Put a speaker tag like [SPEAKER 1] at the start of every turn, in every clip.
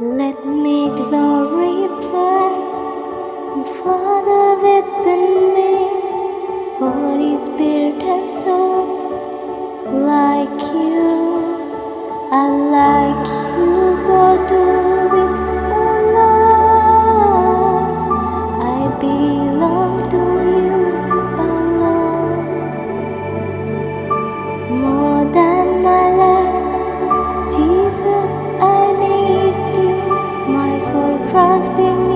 [SPEAKER 1] Let me glorify. Father within me, body, spirit, and soul. Like you, I like you, God, do it alone. I be. trusting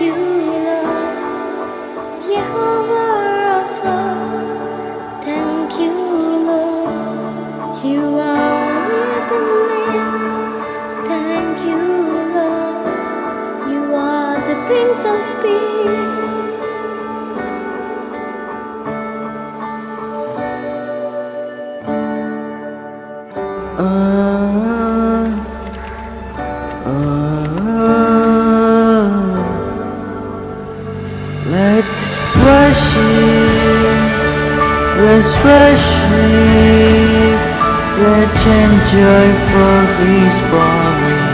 [SPEAKER 1] you, Lord. You are. Thank you, Lord. You are within me. Thank you, Lord. You are the Prince of Peace.
[SPEAKER 2] Let's worship, let's worship, let's enjoy for these moments.